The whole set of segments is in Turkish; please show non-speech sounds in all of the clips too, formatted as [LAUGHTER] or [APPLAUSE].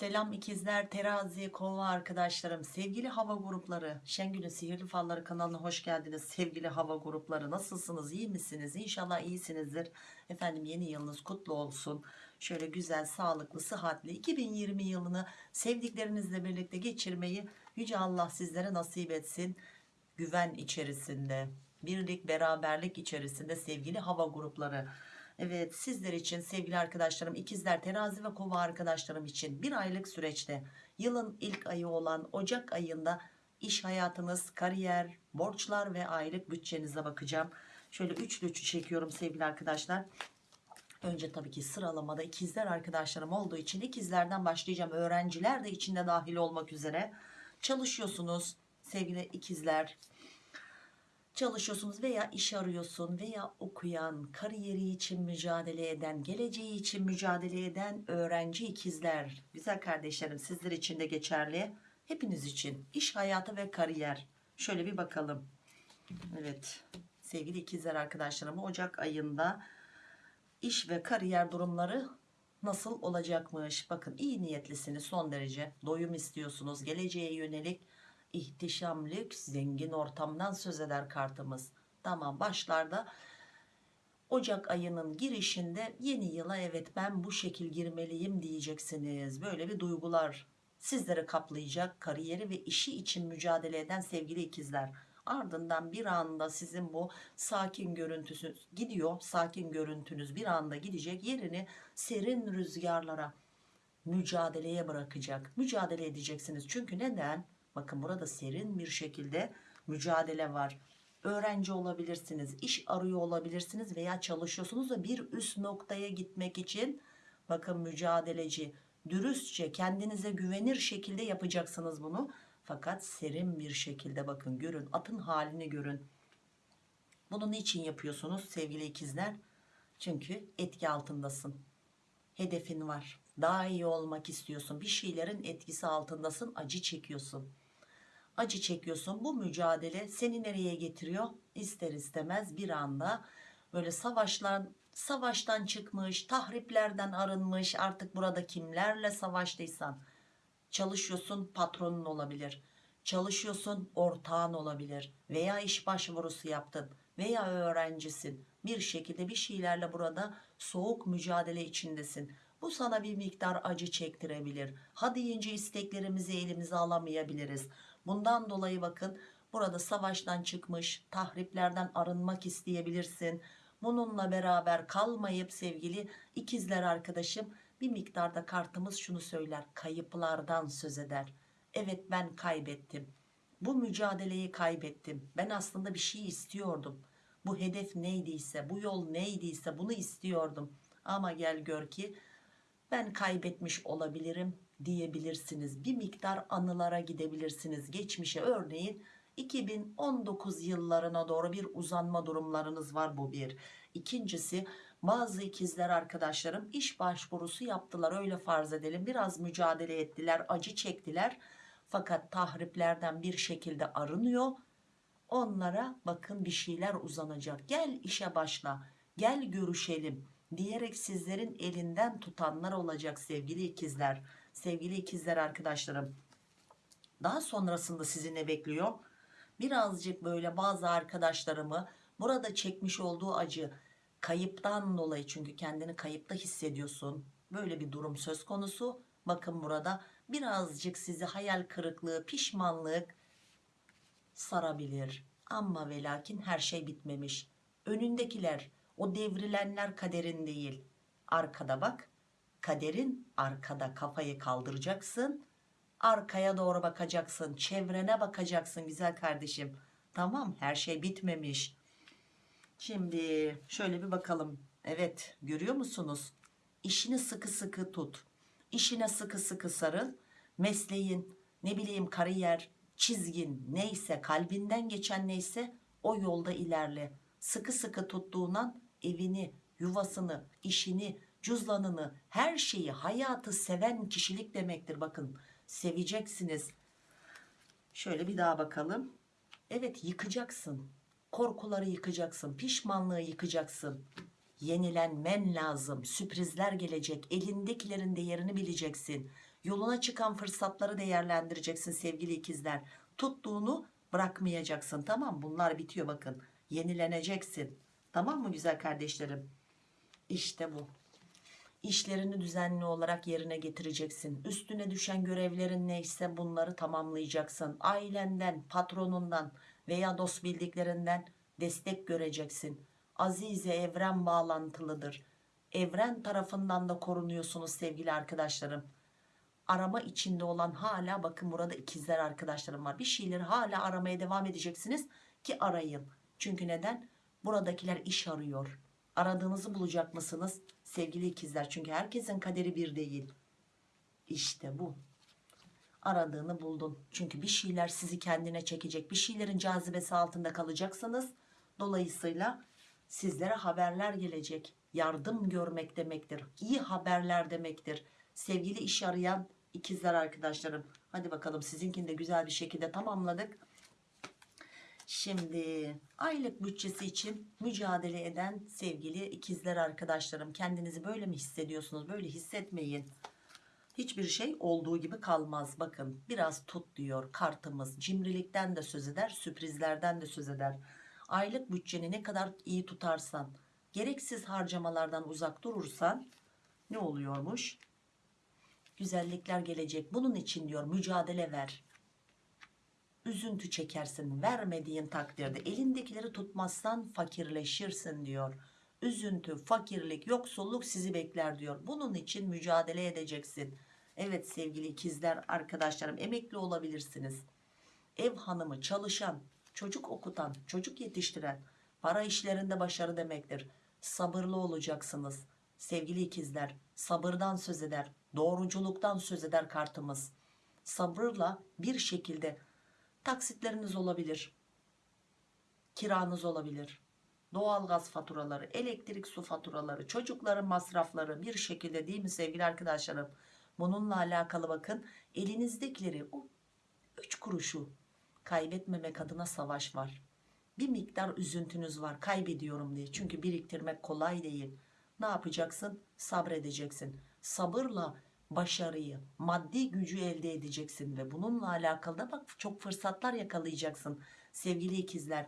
Selam ikizler, terazi, kova arkadaşlarım, sevgili hava grupları, Şengül'ün Sihirli Falları kanalına hoş geldiniz. Sevgili hava grupları nasılsınız, iyi misiniz? İnşallah iyisinizdir. Efendim yeni yılınız kutlu olsun. Şöyle güzel, sağlıklı, sıhhatli 2020 yılını sevdiklerinizle birlikte geçirmeyi Yüce Allah sizlere nasip etsin. Güven içerisinde, birlik, beraberlik içerisinde sevgili hava grupları. Evet sizler için sevgili arkadaşlarım ikizler terazi ve kova arkadaşlarım için bir aylık süreçte yılın ilk ayı olan Ocak ayında iş hayatınız, kariyer, borçlar ve aylık bütçenize bakacağım. Şöyle üçlü çekiyorum sevgili arkadaşlar. Önce tabii ki sıralamada ikizler arkadaşlarım olduğu için ikizlerden başlayacağım. Öğrenciler de içinde dahil olmak üzere çalışıyorsunuz sevgili ikizler çalışıyorsunuz veya iş arıyorsun veya okuyan, kariyeri için mücadele eden, geleceği için mücadele eden öğrenci ikizler. Güzel kardeşlerim sizler için de geçerli. Hepiniz için iş hayatı ve kariyer. Şöyle bir bakalım. Evet sevgili ikizler arkadaşlarım Ocak ayında iş ve kariyer durumları nasıl olacakmış? Bakın iyi niyetlisiniz son derece. Doyum istiyorsunuz. Geleceğe yönelik ihtişam, lüks, zengin ortamdan söz eder kartımız. Tamam başlarda Ocak ayının girişinde yeni yıla evet ben bu şekil girmeliyim diyeceksiniz. Böyle bir duygular sizleri kaplayacak kariyeri ve işi için mücadele eden sevgili ikizler. Ardından bir anda sizin bu sakin görüntüsünüz gidiyor. Sakin görüntünüz bir anda gidecek yerini serin rüzgarlara mücadeleye bırakacak. Mücadele edeceksiniz. Çünkü neden? Bakın burada serin bir şekilde mücadele var. Öğrenci olabilirsiniz, iş arıyor olabilirsiniz veya çalışıyorsunuz da bir üst noktaya gitmek için bakın mücadeleci, dürüstçe kendinize güvenir şekilde yapacaksınız bunu. Fakat serin bir şekilde bakın görün atın halini görün. Bunu niçin yapıyorsunuz sevgili ikizler? Çünkü etki altındasın. Hedefin var. Daha iyi olmak istiyorsun. Bir şeylerin etkisi altındasın. Acı çekiyorsun acı çekiyorsun. Bu mücadele seni nereye getiriyor? İster istemez bir anda böyle savaşlar savaştan çıkmış tahriplerden arınmış artık burada kimlerle savaştıysan. Çalışıyorsun patronun olabilir. Çalışıyorsun ortağın olabilir. Veya iş başvurusu yaptın veya öğrencisin. Bir şekilde bir şeylerle burada soğuk mücadele içindesin. Bu sana bir miktar acı çektirebilir. Ha deyince isteklerimizi elimize alamayabiliriz Bundan dolayı bakın burada savaştan çıkmış tahriplerden arınmak isteyebilirsin. Bununla beraber kalmayıp sevgili ikizler arkadaşım bir miktarda kartımız şunu söyler kayıplardan söz eder. Evet ben kaybettim. Bu mücadeleyi kaybettim. Ben aslında bir şey istiyordum. Bu hedef neydiyse, bu yol neydiyse bunu istiyordum. Ama gel gör ki ben kaybetmiş olabilirim diyebilirsiniz. Bir miktar anılara gidebilirsiniz. Geçmişe örneğin 2019 yıllarına doğru bir uzanma durumlarınız var bu bir. İkincisi bazı ikizler arkadaşlarım iş başvurusu yaptılar öyle farz edelim. Biraz mücadele ettiler, acı çektiler. Fakat tahriplerden bir şekilde arınıyor. Onlara bakın bir şeyler uzanacak. Gel işe başla, gel görüşelim diyerek sizlerin elinden tutanlar olacak sevgili ikizler sevgili ikizler arkadaşlarım. Daha sonrasında sizi ne bekliyor? Birazcık böyle bazı arkadaşlarımı burada çekmiş olduğu acı kayıptan dolayı çünkü kendini kayıpta hissediyorsun. Böyle bir durum söz konusu. Bakın burada birazcık sizi hayal kırıklığı pişmanlık sarabilir. Ama ve lakin her şey bitmemiş. Önündekiler o devrilenler kaderin değil. Arkada bak kaderin arkada kafayı kaldıracaksın arkaya doğru bakacaksın çevrene bakacaksın güzel kardeşim. Tamam her şey bitmemiş. Şimdi şöyle bir bakalım. Evet görüyor musunuz? İşini sıkı sıkı tut. İşine sıkı sıkı sarıl. Mesleğin ne bileyim kariyer çizgin neyse kalbinden geçen neyse o yolda ilerle. Sıkı sıkı tuttuğundan evini yuvasını işini cüzdanını her şeyi hayatı seven kişilik demektir bakın seveceksiniz şöyle bir daha bakalım evet yıkacaksın korkuları yıkacaksın pişmanlığı yıkacaksın yenilenmen lazım sürprizler gelecek elindekilerin değerini bileceksin Yoluna çıkan fırsatları değerlendireceksin sevgili ikizler. Tuttuğunu bırakmayacaksın tamam? Bunlar bitiyor bakın. Yenileneceksin. Tamam mı güzel kardeşlerim? İşte bu. İşlerini düzenli olarak yerine getireceksin. Üstüne düşen görevlerin neyse bunları tamamlayacaksın. Ailenden, patronundan veya dost bildiklerinden destek göreceksin. Azize evren bağlantılıdır. Evren tarafından da korunuyorsunuz sevgili arkadaşlarım. Arama içinde olan hala bakın burada ikizler arkadaşlarım var. Bir şeyleri hala aramaya devam edeceksiniz ki arayın. Çünkü neden? Buradakiler iş arıyor. Aradığınızı bulacak mısınız? Sevgili ikizler çünkü herkesin kaderi bir değil. İşte bu. Aradığını buldun. Çünkü bir şeyler sizi kendine çekecek. Bir şeylerin cazibesi altında kalacaksınız. Dolayısıyla sizlere haberler gelecek. Yardım görmek demektir. İyi haberler demektir. Sevgili iş arayan ikizler arkadaşlarım. Hadi bakalım sizinkini de güzel bir şekilde tamamladık. Şimdi aylık bütçesi için mücadele eden sevgili ikizler arkadaşlarım kendinizi böyle mi hissediyorsunuz? Böyle hissetmeyin. Hiçbir şey olduğu gibi kalmaz. Bakın biraz tut diyor kartımız. Cimrilikten de söz eder, sürprizlerden de söz eder. Aylık bütçeni ne kadar iyi tutarsan, gereksiz harcamalardan uzak durursan ne oluyormuş? Güzellikler gelecek. Bunun için diyor mücadele ver üzüntü çekersin vermediğin takdirde. Elindekileri tutmazsan fakirleşirsin diyor. Üzüntü fakirlik yoksulluk sizi bekler diyor. Bunun için mücadele edeceksin. Evet sevgili ikizler arkadaşlarım emekli olabilirsiniz. Ev hanımı çalışan çocuk okutan çocuk yetiştiren para işlerinde başarı demektir. Sabırlı olacaksınız. Sevgili ikizler sabırdan söz eder doğruculuktan söz eder kartımız. Sabırla bir şekilde taksitleriniz olabilir. Kiranız olabilir. Doğalgaz faturaları elektrik su faturaları çocukların masrafları bir şekilde değil mi sevgili arkadaşlarım? Bununla alakalı bakın elinizdekileri o 3 kuruşu kaybetmemek adına savaş var. Bir miktar üzüntünüz var kaybediyorum diye. Çünkü biriktirmek kolay değil. Ne yapacaksın? Sabredeceksin. Sabırla başarıyı, maddi gücü elde edeceksin ve bununla alakalı da bak çok fırsatlar yakalayacaksın sevgili ikizler.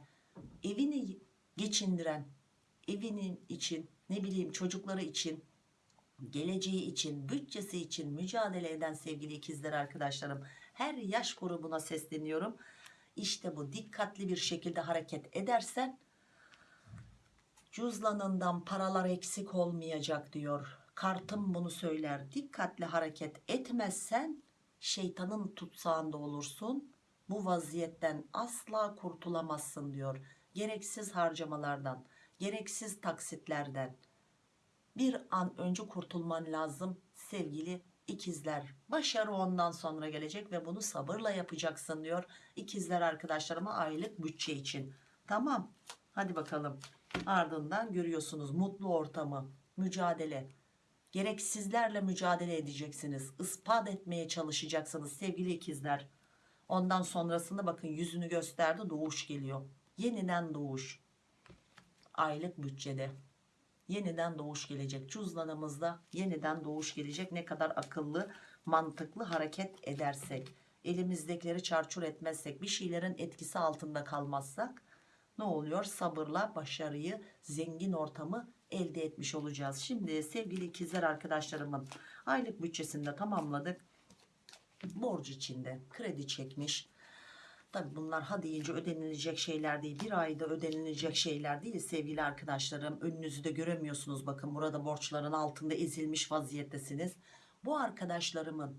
Evini geçindiren, evinin için, ne bileyim çocukları için, geleceği için, bütçesi için mücadele eden sevgili ikizler arkadaşlarım. Her yaş grubuna sesleniyorum. İşte bu dikkatli bir şekilde hareket edersen cüzdanından paralar eksik olmayacak diyor kartım bunu söyler. Dikkatli hareket etmezsen şeytanın tutsağında olursun. Bu vaziyetten asla kurtulamazsın diyor. Gereksiz harcamalardan gereksiz taksitlerden. Bir an önce kurtulman lazım sevgili ikizler. Başarı ondan sonra gelecek ve bunu sabırla yapacaksın diyor ikizler arkadaşlarıma aylık bütçe için. Tamam hadi bakalım. Ardından görüyorsunuz mutlu ortamı mücadele gereksizlerle mücadele edeceksiniz. İspat etmeye çalışacaksınız sevgili ikizler. Ondan sonrasında bakın yüzünü gösterdi doğuş geliyor. Yeniden doğuş. Aylık bütçede. Yeniden doğuş gelecek. Cüzdanımızda yeniden doğuş gelecek. Ne kadar akıllı mantıklı hareket edersek elimizdekileri çarçur etmezsek bir şeylerin etkisi altında kalmazsak ne oluyor? Sabırla başarıyı zengin ortamı elde etmiş olacağız. Şimdi sevgili ikizler arkadaşlarımın aylık bütçesini de tamamladık. Borç içinde kredi çekmiş. Tabi bunlar ha deyince ödenilecek şeyler değil. Bir ayda ödenilecek şeyler değil sevgili arkadaşlarım. Önünüzü de göremiyorsunuz. Bakın burada borçların altında ezilmiş vaziyettesiniz. Bu arkadaşlarımın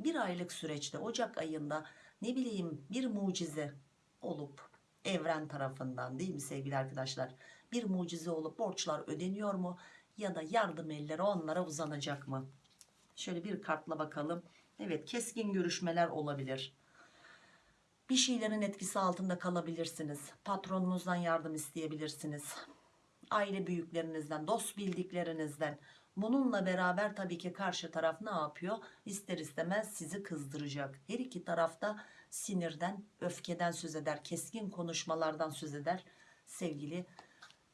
bir aylık süreçte Ocak ayında ne bileyim bir mucize olup evren tarafından değil mi sevgili arkadaşlar? Bir mucize olup borçlar ödeniyor mu? Ya da yardım elleri onlara uzanacak mı? Şöyle bir kartla bakalım. Evet keskin görüşmeler olabilir. Bir şeylerin etkisi altında kalabilirsiniz. Patronunuzdan yardım isteyebilirsiniz. Aile büyüklerinizden dost bildiklerinizden. Bununla beraber tabii ki karşı taraf ne yapıyor? İster istemez sizi kızdıracak. Her iki tarafta sinirden öfkeden söz eder keskin konuşmalardan söz eder. Sevgili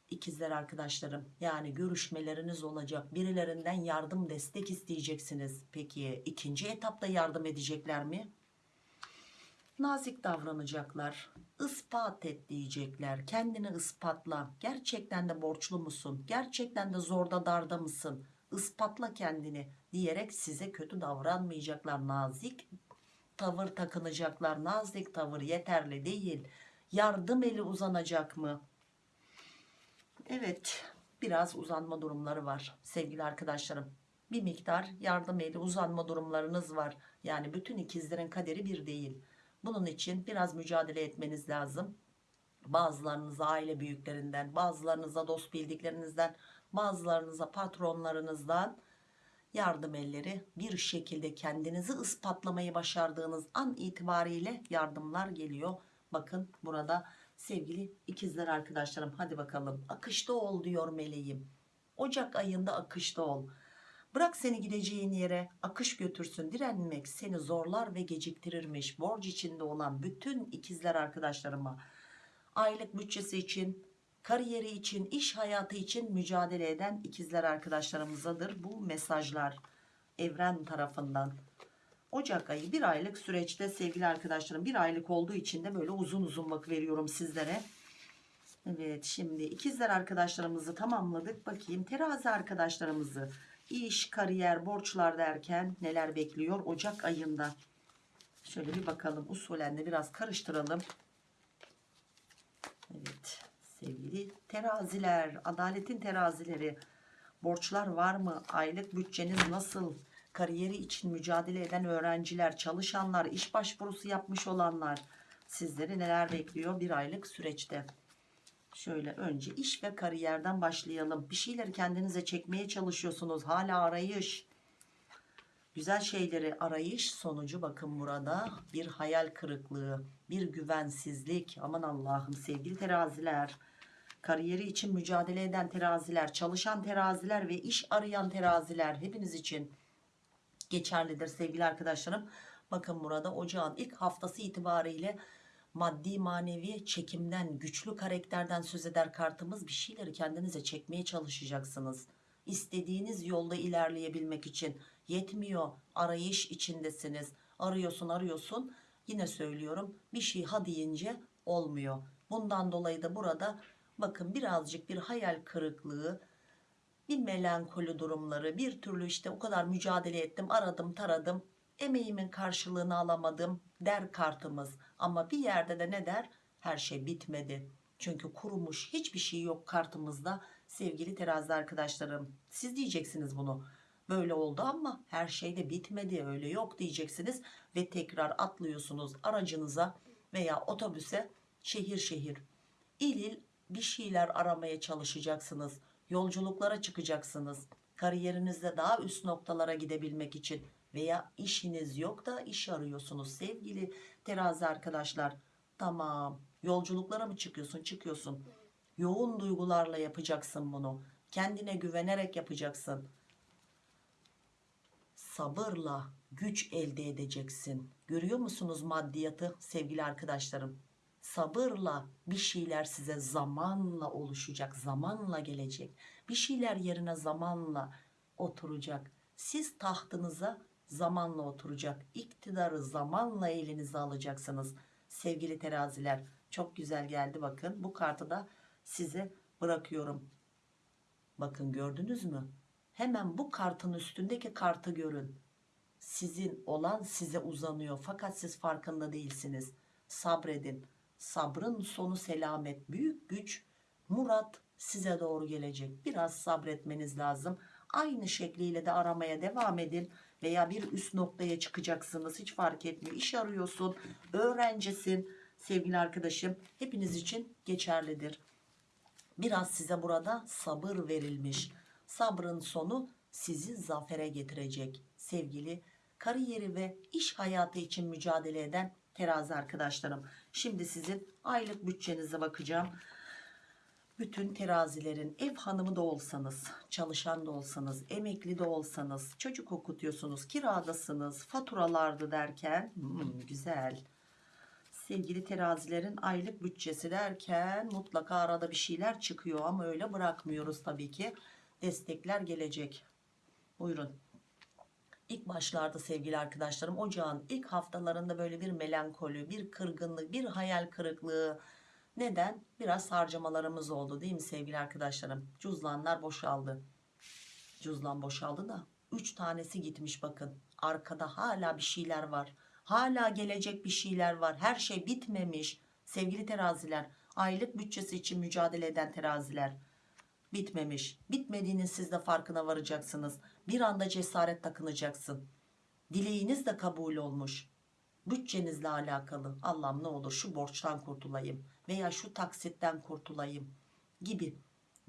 ikizler arkadaşlarım yani görüşmeleriniz olacak. Birilerinden yardım destek isteyeceksiniz. Peki ikinci etapta yardım edecekler mi? Nazik davranacaklar ispat et diyecekler. Kendini ispatla. Gerçekten de borçlu musun? Gerçekten de zorda darda mısın? İspatla kendini diyerek size kötü davranmayacaklar. Nazik tavır takınacaklar. Nazik tavır yeterli değil. Yardım eli uzanacak mı Evet biraz uzanma durumları var sevgili arkadaşlarım. Bir miktar yardım eli uzanma durumlarınız var. Yani bütün ikizlerin kaderi bir değil. Bunun için biraz mücadele etmeniz lazım. Bazılarınıza aile büyüklerinden bazılarınıza dost bildiklerinizden bazılarınıza patronlarınızdan yardım elleri bir şekilde kendinizi ispatlamayı başardığınız an itibariyle yardımlar geliyor. Bakın burada sevgili ikizler arkadaşlarım hadi bakalım. Akışta ol diyor meleğim. Ocak ayında akışta ol. Bırak seni gideceğin yere akış götürsün. Direnmek seni zorlar ve geciktirirmiş. Borç içinde olan bütün ikizler arkadaşlarıma aylık bütçesi için kariyeri için iş hayatı için mücadele eden ikizler arkadaşlarımızadır bu mesajlar evren tarafından Ocak ayı bir aylık süreçte sevgili arkadaşlarım bir aylık olduğu için de böyle uzun uzun bak veriyorum sizlere. Evet şimdi ikizler arkadaşlarımızı tamamladık. Bakayım terazi arkadaşlarımızı iş, kariyer, borçlar derken neler bekliyor Ocak ayında. Şöyle bir bakalım usulen de biraz karıştıralım. Evet sevgili teraziler, adaletin terazileri borçlar var mı? Aylık bütçeniz nasıl? Kariyeri için mücadele eden öğrenciler, çalışanlar, iş başvurusu yapmış olanlar sizleri neler bekliyor bir aylık süreçte? Şöyle önce iş ve kariyerden başlayalım. Bir şeyleri kendinize çekmeye çalışıyorsunuz. Hala arayış. Güzel şeyleri arayış sonucu bakın burada bir hayal kırıklığı, bir güvensizlik. Aman Allah'ım sevgili teraziler. Kariyeri için mücadele eden teraziler, çalışan teraziler ve iş arayan teraziler hepiniz için geçerlidir sevgili arkadaşlarım. Bakın burada ocağın ilk haftası itibariyle maddi manevi çekimden güçlü karakterden söz eder kartımız bir şeyleri kendinize çekmeye çalışacaksınız. İstediğiniz yolda ilerleyebilmek için yetmiyor arayış içindesiniz arıyorsun arıyorsun yine söylüyorum bir şey ha deyince olmuyor. Bundan dolayı da burada bakın birazcık bir hayal kırıklığı bir melankoli durumları bir türlü işte o kadar mücadele ettim aradım taradım emeğimin karşılığını alamadım der kartımız. Ama bir yerde de ne der? Her şey bitmedi. Çünkü kurumuş hiçbir şey yok kartımızda. Sevgili terazi arkadaşlarım siz diyeceksiniz bunu. Böyle oldu ama her şey de bitmedi öyle yok diyeceksiniz ve tekrar atlıyorsunuz aracınıza veya otobüse şehir şehir. İl il bir şeyler aramaya çalışacaksınız yolculuklara çıkacaksınız. Kariyerinizde daha üst noktalara gidebilmek için veya işiniz yok da iş arıyorsunuz sevgili terazi arkadaşlar. Tamam. Yolculuklara mı çıkıyorsun? Çıkıyorsun. Yoğun duygularla yapacaksın bunu. Kendine güvenerek yapacaksın. Sabırla güç elde edeceksin. Görüyor musunuz maddiyatı sevgili arkadaşlarım sabırla bir şeyler size zamanla oluşacak zamanla gelecek. Bir şeyler yerine zamanla oturacak. Siz tahtınıza zamanla oturacak. İktidarı zamanla elinize alacaksınız. Sevgili teraziler çok güzel geldi bakın. Bu kartı da size bırakıyorum. Bakın gördünüz mü? Hemen bu kartın üstündeki kartı görün. Sizin olan size uzanıyor. Fakat siz farkında değilsiniz. Sabredin sabrın sonu selamet büyük güç murat size doğru gelecek. Biraz sabretmeniz lazım. Aynı şekliyle de aramaya devam edin veya bir üst noktaya çıkacaksınız. Hiç fark etmiyor. İş arıyorsun öğrencisin sevgili arkadaşım. Hepiniz için geçerlidir. Biraz size burada sabır verilmiş. Sabrın sonu sizi zafere getirecek sevgili kariyeri ve iş hayatı için mücadele eden terazi arkadaşlarım. Şimdi sizin aylık bütçenize bakacağım. Bütün terazilerin ev hanımı da olsanız çalışan da olsanız emekli de olsanız çocuk okutuyorsunuz kiradasınız faturalardı derken hmm, güzel. Sevgili terazilerin aylık bütçesi derken mutlaka arada bir şeyler çıkıyor ama öyle bırakmıyoruz tabii ki. Destekler gelecek. Buyurun İlk başlarda sevgili arkadaşlarım ocağın ilk haftalarında böyle bir melankoli bir kırgınlık bir hayal kırıklığı. Neden? Biraz harcamalarımız oldu değil mi sevgili arkadaşlarım? Cüzdanlar boşaldı. Cüzdan boşaldı da 3 tanesi gitmiş bakın. Arkada hala bir şeyler var. Hala gelecek bir şeyler var. Her şey bitmemiş. Sevgili teraziler aylık bütçesi için mücadele eden teraziler bitmemiş. Bitmediğinin siz de farkına varacaksınız. Bir anda cesaret takınacaksın dileğiniz de kabul olmuş. Bütçenizle alakalı. Allah'ım ne olur şu borçtan kurtulayım veya şu taksitten kurtulayım gibi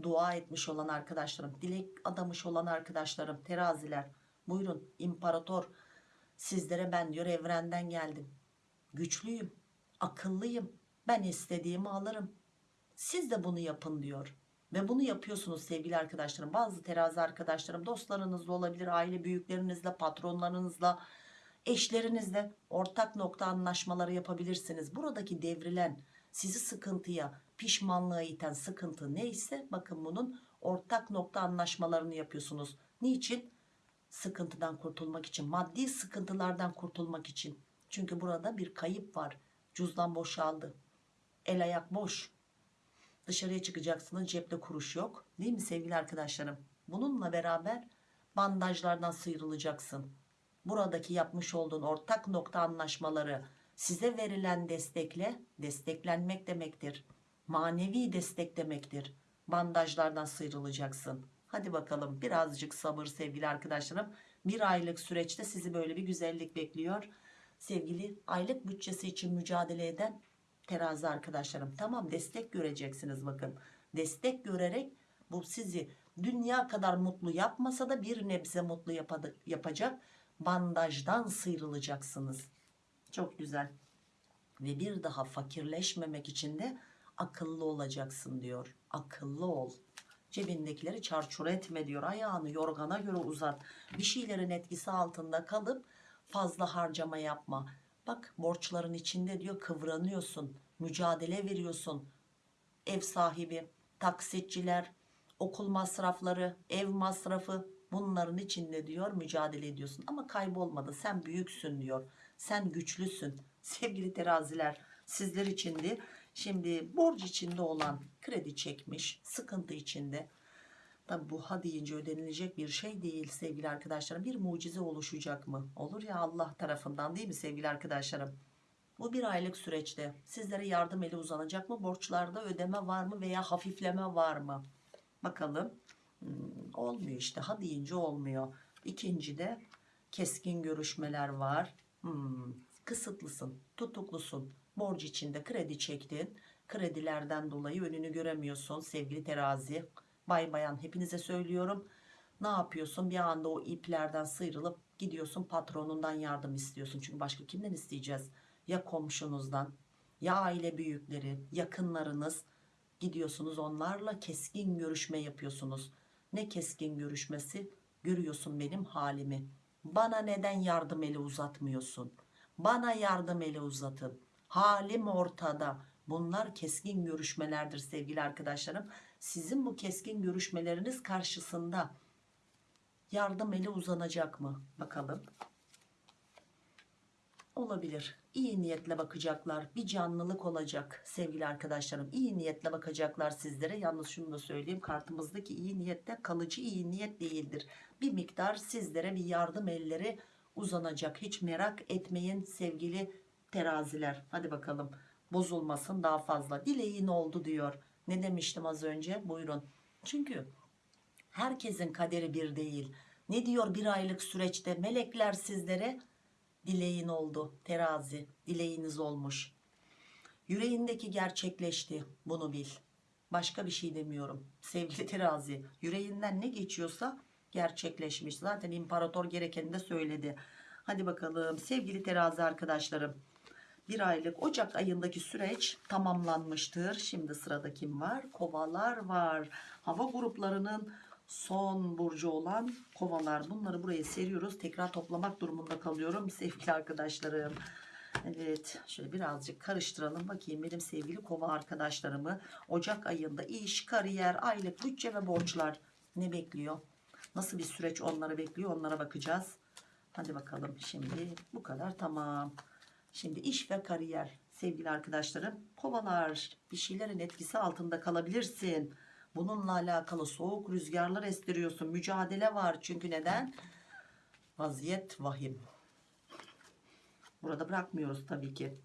dua etmiş olan arkadaşlarım dilek adamış olan arkadaşlarım teraziler. Buyurun imparator sizlere ben diyor evrenden geldim. Güçlüyüm akıllıyım. Ben istediğimi alırım. Siz de bunu yapın diyor ve bunu yapıyorsunuz sevgili arkadaşlarım. Bazı terazi arkadaşlarım dostlarınızla olabilir aile büyüklerinizle patronlarınızla eşlerinizle ortak nokta anlaşmaları yapabilirsiniz. Buradaki devrilen sizi sıkıntıya pişmanlığa iten sıkıntı neyse bakın bunun ortak nokta anlaşmalarını yapıyorsunuz. Niçin? Sıkıntıdan kurtulmak için maddi sıkıntılardan kurtulmak için. Çünkü burada bir kayıp var. Cüzdan boşaldı. El ayak boş dışarıya çıkacaksınız cepte kuruş yok. Değil mi sevgili arkadaşlarım? Bununla beraber bandajlardan sıyrılacaksın. Buradaki yapmış olduğun ortak nokta anlaşmaları size verilen destekle desteklenmek demektir. Manevi destek demektir. Bandajlardan sıyrılacaksın. Hadi bakalım birazcık sabır sevgili arkadaşlarım. Bir aylık süreçte sizi böyle bir güzellik bekliyor. Sevgili aylık bütçesi için mücadele eden terazi arkadaşlarım. Tamam destek göreceksiniz bakın. Destek görerek bu sizi dünya kadar mutlu yapmasa da bir nebze mutlu yapadı- yapacak bandajdan sıyrılacaksınız. Çok güzel. Ve bir daha fakirleşmemek için de akıllı olacaksın diyor. Akıllı ol. Cebindekileri çarçur etme diyor. Ayağını yorgana göre uzat. Bir şeylerin etkisi altında kalıp fazla harcama yapma bak borçların içinde diyor kıvranıyorsun mücadele veriyorsun. Ev sahibi taksitçiler okul masrafları ev masrafı bunların içinde diyor mücadele ediyorsun. Ama kaybolmadı sen büyüksün diyor sen güçlüsün. [LAUGHS] Sevgili teraziler sizler içindi şimdi borç içinde olan kredi çekmiş sıkıntı içinde Tabi bu ha deyince ödenilecek bir şey değil sevgili arkadaşlarım. Bir mucize oluşacak mı? Olur ya Allah tarafından değil mi sevgili arkadaşlarım? Bu bir aylık süreçte sizlere yardım eli uzanacak mı? Borçlarda ödeme var mı veya hafifleme var mı? Bakalım. Hmm, olmuyor işte. Ha deyince olmuyor. İkinci de keskin görüşmeler var. Hmm, kısıtlısın, tutuklusun. Borç içinde kredi çektin. Kredilerden dolayı önünü göremiyorsun sevgili terazi. Bay bayan hepinize söylüyorum. Ne yapıyorsun? Bir anda o iplerden sıyrılıp gidiyorsun patronundan yardım istiyorsun. Çünkü başka kimden isteyeceğiz? Ya komşunuzdan, ya aile büyükleri, yakınlarınız gidiyorsunuz onlarla keskin görüşme yapıyorsunuz. Ne keskin görüşmesi? Görüyorsun benim halimi. Bana neden yardım eli uzatmıyorsun? Bana yardım eli uzatın. Halim ortada. Bunlar keskin görüşmelerdir sevgili arkadaşlarım. Sizin bu keskin görüşmeleriniz karşısında yardım eli uzanacak mı? Bakalım. Olabilir. İyi niyetle bakacaklar. Bir canlılık olacak sevgili arkadaşlarım. İyi niyetle bakacaklar sizlere. Yalnız şunu da söyleyeyim. Kartımızdaki iyi niyette kalıcı iyi niyet değildir. Bir miktar sizlere bir yardım elleri uzanacak. Hiç merak etmeyin sevgili teraziler. Hadi bakalım. Bozulmasın daha fazla. Dileğin oldu diyor. Ne demiştim az önce? Buyurun. Çünkü herkesin kaderi bir değil. Ne diyor bir aylık süreçte? Melekler sizlere dileğin oldu terazi dileğiniz olmuş. Yüreğindeki gerçekleşti bunu bil. Başka bir şey demiyorum. Sevgili terazi yüreğinden ne geçiyorsa gerçekleşmiş. Zaten imparator gerekeni de söyledi. Hadi bakalım sevgili terazi arkadaşlarım bir aylık Ocak ayındaki süreç tamamlanmıştır. Şimdi sırada kim var? Kovalar var. Hava gruplarının son burcu olan kovalar. Bunları buraya seriyoruz. Tekrar toplamak durumunda kalıyorum sevgili arkadaşlarım. Evet şöyle birazcık karıştıralım bakayım benim sevgili kova arkadaşlarımı Ocak ayında iş, kariyer, aylık, bütçe ve borçlar ne bekliyor? Nasıl bir süreç onları bekliyor onlara bakacağız. Hadi bakalım şimdi bu kadar tamam. Şimdi iş ve kariyer sevgili arkadaşlarım kovalar bir şeylerin etkisi altında kalabilirsin. Bununla alakalı soğuk rüzgarlar estiriyorsun mücadele var çünkü neden? Vaziyet vahim. Burada bırakmıyoruz tabii ki.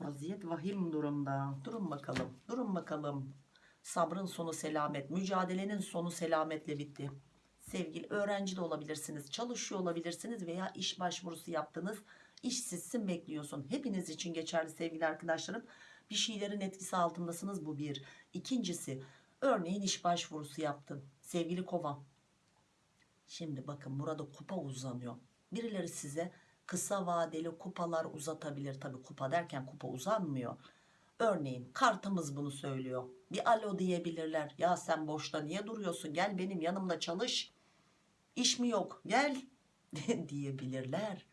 Vaziyet vahim durumda. Durun bakalım. Durun bakalım. Sabrın sonu selamet. Mücadelenin sonu selametle bitti. Sevgili öğrenci de olabilirsiniz. Çalışıyor olabilirsiniz veya iş başvurusu yaptınız. İşsizsin bekliyorsun. Hepiniz için geçerli sevgili arkadaşlarım. Bir şeylerin etkisi altındasınız bu bir. İkincisi örneğin iş başvurusu yaptın. Sevgili kova. Şimdi bakın burada kupa uzanıyor. Birileri size kısa vadeli kupalar uzatabilir. Tabi kupa derken kupa uzanmıyor. Örneğin kartımız bunu söylüyor. Bir alo diyebilirler. Ya sen boşta niye duruyorsun? Gel benim yanımda çalış. İş mi yok? Gel [LAUGHS] diyebilirler.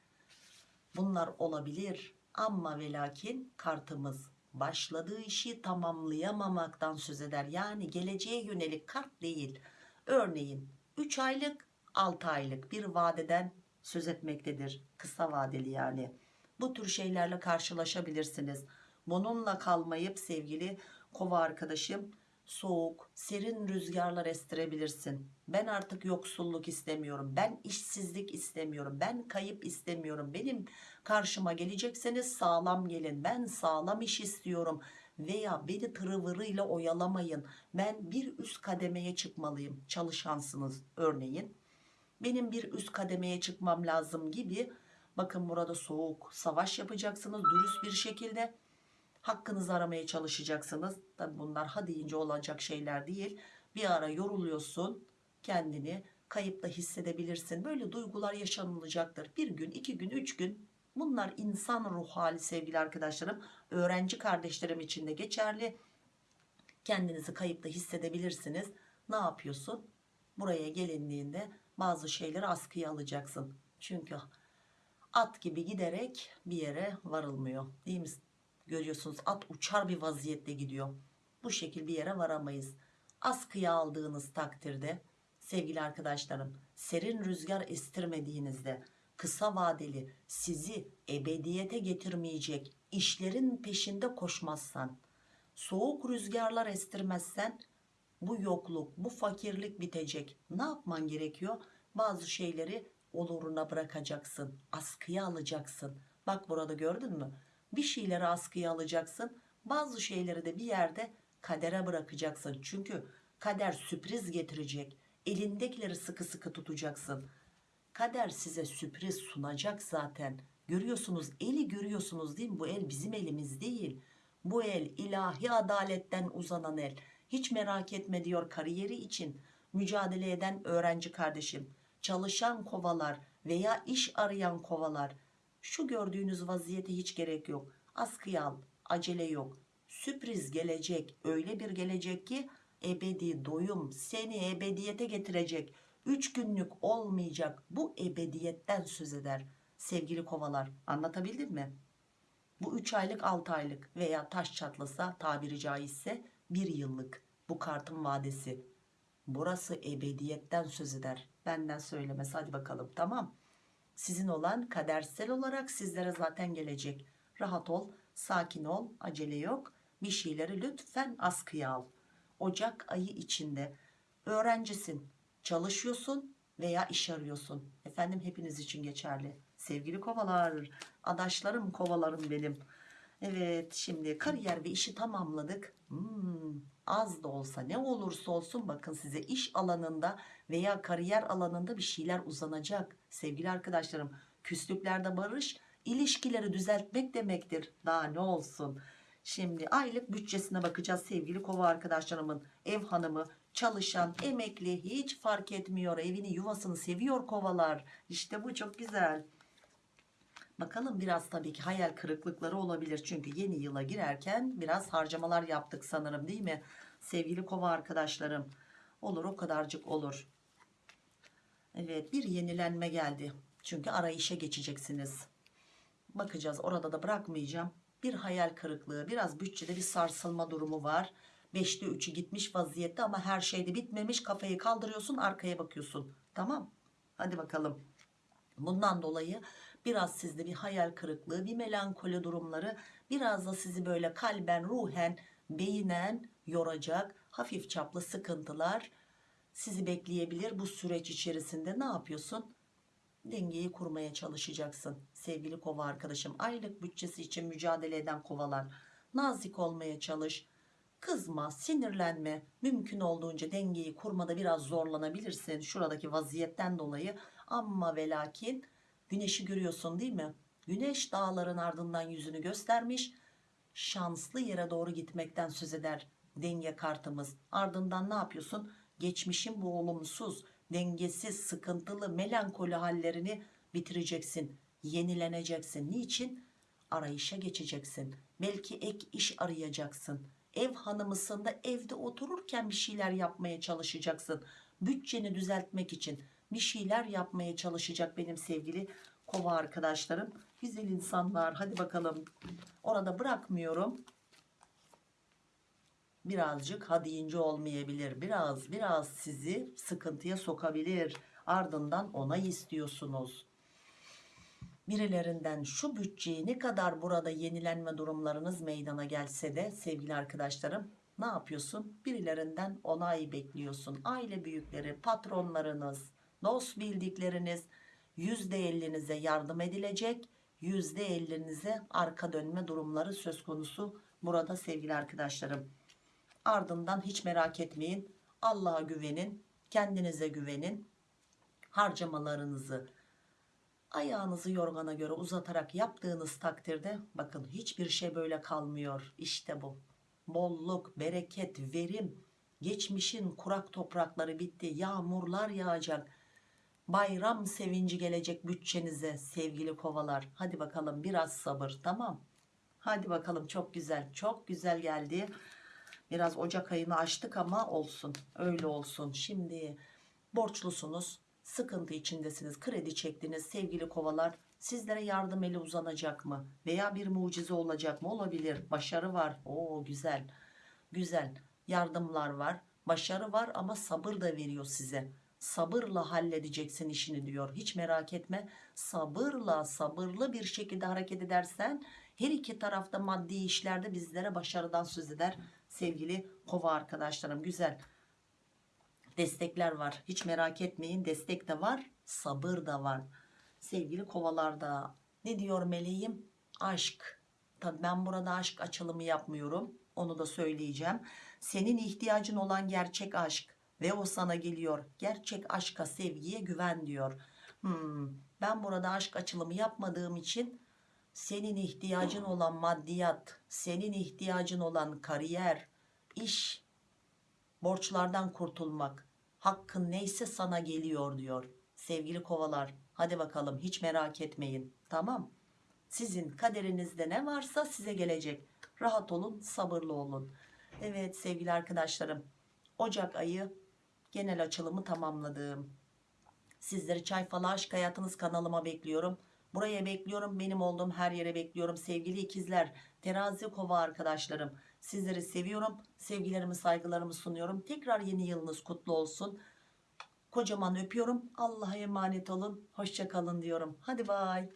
Bunlar olabilir. Ama ve lakin kartımız başladığı işi tamamlayamamaktan söz eder. Yani geleceğe yönelik kart değil. Örneğin 3 aylık 6 aylık bir vadeden söz etmektedir. Kısa vadeli yani. Bu tür şeylerle karşılaşabilirsiniz. Bununla kalmayıp sevgili kova arkadaşım soğuk, serin rüzgarlar estirebilirsin. Ben artık yoksulluk istemiyorum. Ben işsizlik istemiyorum. Ben kayıp istemiyorum. Benim karşıma gelecekseniz sağlam gelin. Ben sağlam iş istiyorum. Veya beni tırıvırıyla oyalamayın. Ben bir üst kademeye çıkmalıyım. Çalışansınız örneğin benim bir üst kademeye çıkmam lazım gibi bakın burada soğuk savaş yapacaksınız dürüst bir şekilde hakkınızı aramaya çalışacaksınız. Tabi bunlar ha deyince olacak şeyler değil. Bir ara yoruluyorsun kendini kayıpta hissedebilirsin. Böyle duygular yaşanılacaktır. Bir gün iki gün üç gün. Bunlar insan ruh hali sevgili arkadaşlarım. Öğrenci kardeşlerim için de geçerli. Kendinizi kayıpta hissedebilirsiniz. Ne yapıyorsun? Buraya gelindiğinde bazı şeyleri askıya alacaksın. Çünkü at gibi giderek bir yere varılmıyor. Değil mi? Görüyorsunuz at uçar bir vaziyette gidiyor. Bu şekil bir yere varamayız. Askıya aldığınız takdirde sevgili arkadaşlarım serin rüzgar estirmediğinizde kısa vadeli sizi ebediyete getirmeyecek işlerin peşinde koşmazsan soğuk rüzgarlar estirmezsen bu yokluk, bu fakirlik bitecek. Ne yapman gerekiyor? Bazı şeyleri oluruna bırakacaksın. Askıya alacaksın. Bak burada gördün mü? Bir şeyleri askıya alacaksın. Bazı şeyleri de bir yerde kadere bırakacaksın. Çünkü kader sürpriz getirecek. Elindekileri sıkı sıkı tutacaksın. Kader size sürpriz sunacak zaten. Görüyorsunuz eli görüyorsunuz değil mi? Bu el bizim elimiz değil. Bu el ilahi adaletten uzanan el. Hiç merak etme diyor kariyeri için mücadele eden öğrenci kardeşim. Çalışan kovalar veya iş arayan kovalar. Şu gördüğünüz vaziyete hiç gerek yok. Askıya al, acele yok. Sürpriz gelecek, öyle bir gelecek ki ebedi doyum seni ebediyete getirecek. Üç günlük olmayacak bu ebediyetten söz eder. Sevgili kovalar anlatabildim mi? Bu üç aylık altı aylık veya taş çatlasa tabiri caizse bir yıllık bu kartın vadesi. Burası ebediyetten söz eder. Benden söylemesi hadi bakalım tamam. Sizin olan kadersel olarak sizlere zaten gelecek. Rahat ol, sakin ol, acele yok. Bir şeyleri lütfen askıya al. Ocak ayı içinde öğrencisin, çalışıyorsun veya iş arıyorsun. Efendim hepiniz için geçerli. Sevgili kovalar, adaşlarım kovalarım benim. Evet şimdi kariyer ve işi tamamladık. Hmm, az da olsa ne olursa olsun bakın size iş alanında veya kariyer alanında bir şeyler uzanacak. Sevgili arkadaşlarım küslüklerde barış ilişkileri düzeltmek demektir. Daha ne olsun. Şimdi aylık bütçesine bakacağız sevgili kova arkadaşlarımın ev hanımı çalışan emekli hiç fark etmiyor evini yuvasını seviyor kovalar işte bu çok güzel Bakalım biraz tabii ki hayal kırıklıkları olabilir. Çünkü yeni yıla girerken biraz harcamalar yaptık sanırım değil mi? Sevgili kova arkadaşlarım. Olur o kadarcık olur. Evet bir yenilenme geldi. Çünkü arayışa geçeceksiniz. bakacağız orada da bırakmayacağım. Bir hayal kırıklığı biraz bütçede bir sarsılma durumu var. 5'te 3'ü gitmiş vaziyette ama her şeyde bitmemiş. Kafayı kaldırıyorsun arkaya bakıyorsun. Tamam hadi bakalım. Bundan dolayı biraz sizde bir hayal kırıklığı bir melankoli durumları biraz da sizi böyle kalben ruhen beyinen yoracak hafif çaplı sıkıntılar sizi bekleyebilir bu süreç içerisinde. Ne yapıyorsun? Dengeyi kurmaya çalışacaksın sevgili kova arkadaşım. Aylık bütçesi için mücadele eden kovalar nazik olmaya çalış. Kızma sinirlenme. Mümkün olduğunca dengeyi kurmada biraz zorlanabilirsin şuradaki vaziyetten dolayı. Ama ve lakin güneşi görüyorsun değil mi? Güneş dağların ardından yüzünü göstermiş şanslı yere doğru gitmekten söz eder denge kartımız. Ardından ne yapıyorsun geçmişin bu olumsuz dengesiz sıkıntılı melankoli hallerini bitireceksin yenileneceksin. Niçin? Arayışa geçeceksin. Belki ek iş arayacaksın. Ev hanımısın da evde otururken bir şeyler yapmaya çalışacaksın. Bütçeni düzeltmek için bir şeyler yapmaya çalışacak benim sevgili kova arkadaşlarım. Güzel insanlar hadi bakalım. Orada bırakmıyorum birazcık ha deyince olmayabilir. Biraz biraz sizi sıkıntıya sokabilir. Ardından onay istiyorsunuz. Birilerinden şu bütçeyi ne kadar burada yenilenme durumlarınız meydana gelse de sevgili arkadaşlarım ne yapıyorsun? Birilerinden onay bekliyorsun. Aile büyükleri patronlarınız dost bildikleriniz %50'nize yardım edilecek. %50'nize arka dönme durumları söz konusu burada sevgili arkadaşlarım ardından hiç merak etmeyin. Allah'a güvenin kendinize güvenin. Harcamalarınızı ayağınızı yorgana göre uzatarak yaptığınız takdirde bakın hiçbir şey böyle kalmıyor. İşte bu. Bolluk bereket verim. Geçmişin kurak toprakları bitti yağmurlar yağacak. Bayram sevinci gelecek bütçenize sevgili kovalar. Hadi bakalım biraz sabır tamam. Hadi bakalım çok güzel çok güzel geldi biraz Ocak ayını açtık ama olsun öyle olsun. Şimdi borçlusunuz sıkıntı içindesiniz kredi çektiniz sevgili kovalar. Sizlere yardım eli uzanacak mı? Veya bir mucize olacak mı? Olabilir. Başarı var. O güzel. Güzel. Yardımlar var. Başarı var ama sabır da veriyor size. Sabırla halledeceksin işini diyor. Hiç merak etme. Sabırla sabırlı bir şekilde hareket edersen her iki tarafta maddi işlerde bizlere başarıdan söz eder sevgili kova arkadaşlarım güzel destekler var. Hiç merak etmeyin destek de var sabır da var. Sevgili kovalarda ne diyor meleğim? Aşk. Tabi ben burada aşk açılımı yapmıyorum onu da söyleyeceğim. Senin ihtiyacın olan gerçek aşk ve o sana geliyor. Gerçek aşka sevgiye güven diyor. Hmm, ben burada aşk açılımı yapmadığım için senin ihtiyacın olan maddiyat senin ihtiyacın olan kariyer iş borçlardan kurtulmak. Hakkın neyse sana geliyor diyor sevgili kovalar. Hadi bakalım hiç merak etmeyin. Tamam. Sizin kaderinizde ne varsa size gelecek. Rahat olun sabırlı olun. Evet sevgili arkadaşlarım Ocak ayı genel açılımı tamamladım. Sizleri çay falı aşk hayatınız kanalıma bekliyorum buraya bekliyorum benim olduğum her yere bekliyorum sevgili ikizler. Terazi kova arkadaşlarım sizleri seviyorum sevgilerimi saygılarımı sunuyorum. Tekrar yeni yılınız kutlu olsun. Kocaman öpüyorum. Allah'a emanet olun. Hoşçakalın diyorum. Hadi bay